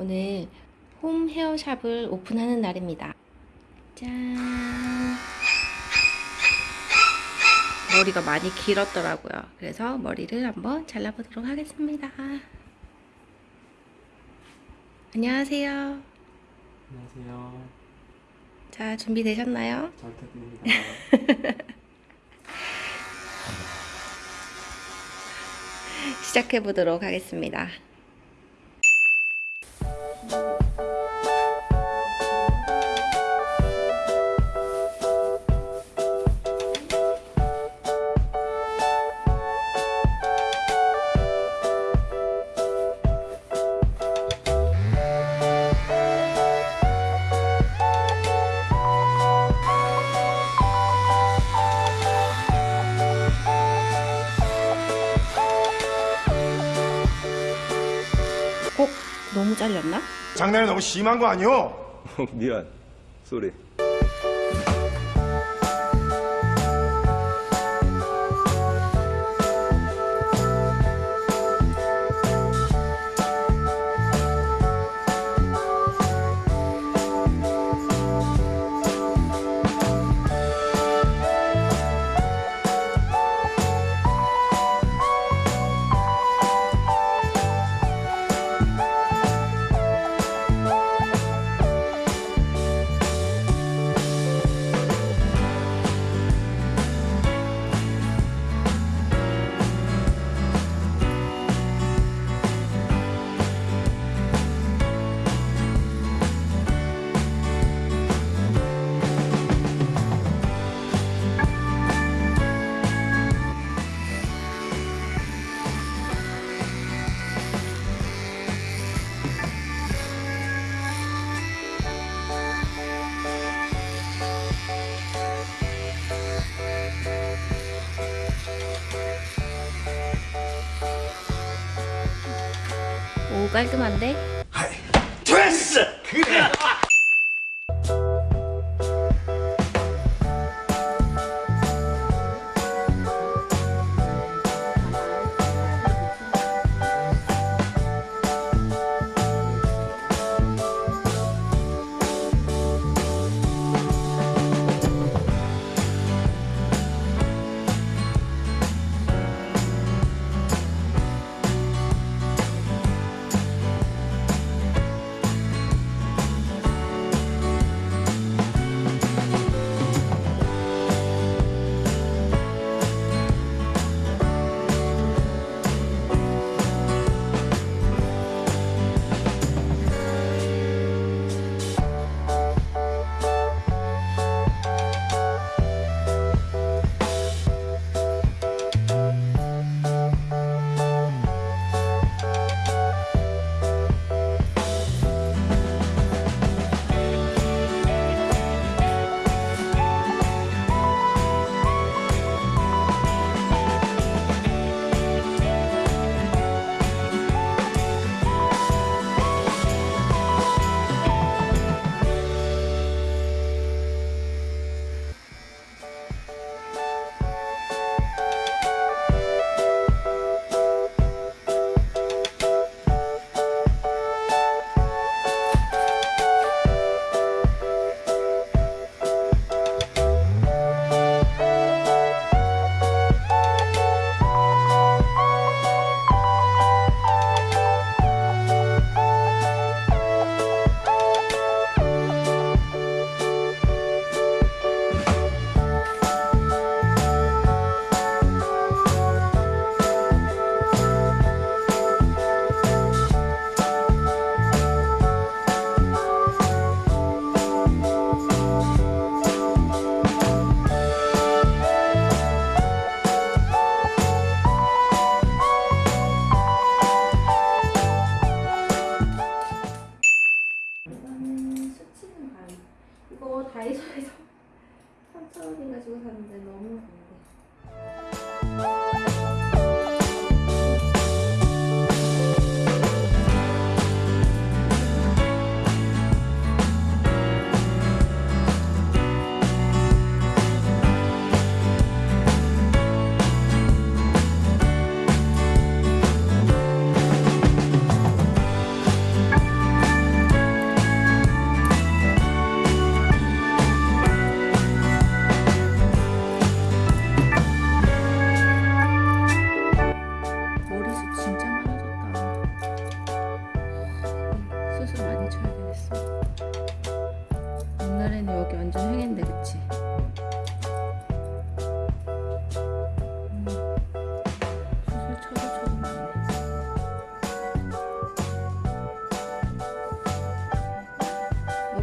오늘 홈 헤어샵을 오픈하는 날입니다. 짠. 머리가 많이 길었더라고요. 그래서 머리를 한번 잘라보도록 하겠습니다. 안녕하세요. 안녕하세요. 자, 준비되셨나요? 잘 부탁드립니다. 시작해 보도록 하겠습니다. 꼭 너무 잘렸나? 장난이 너무 심한 거 아니오? 미안. 쏘리. 깔끔한데?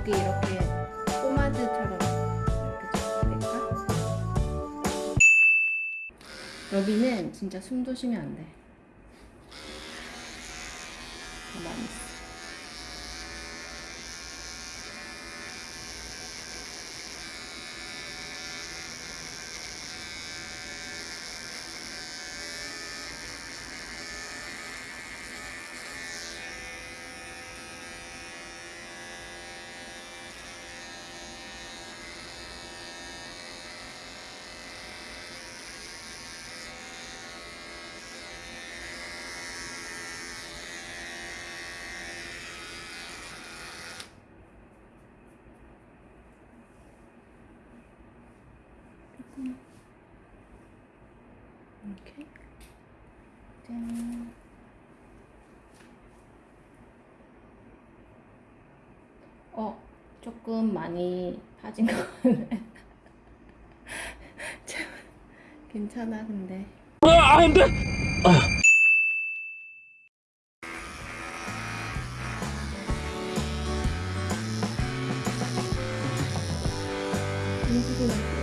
여기 이렇게 포마드처럼 이렇게 좀 될까? 여기는 진짜 숨도 쉬면 안 돼. 가만히 있어. 이렇게 짠. 어, 조금 많이 파진 것 같네. 참, 괜찮아, 근데. 인수분해 필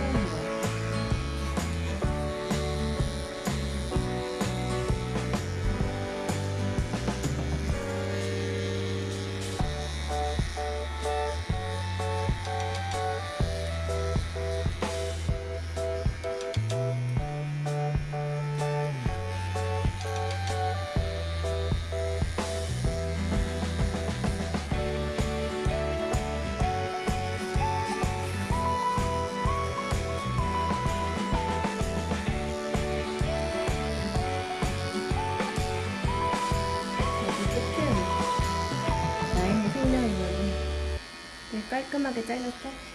되게 깔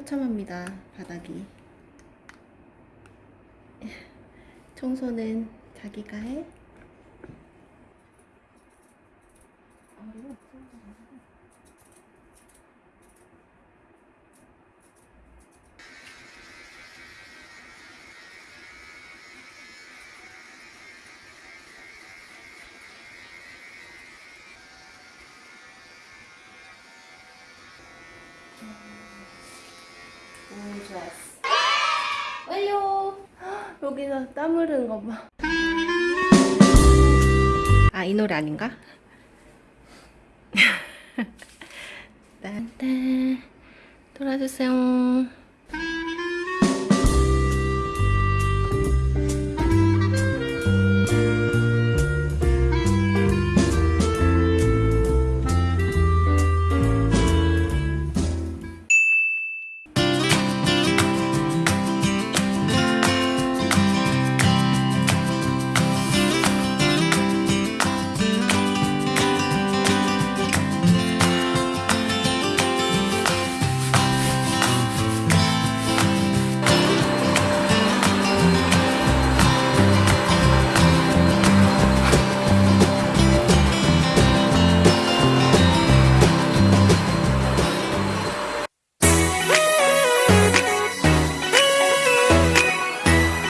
처참합니다 바닥이 청소는 자기가 해? 여기서 땀 흐르는 거봐. 아 이 노래 아닌가? 딴딴. 돌아주세요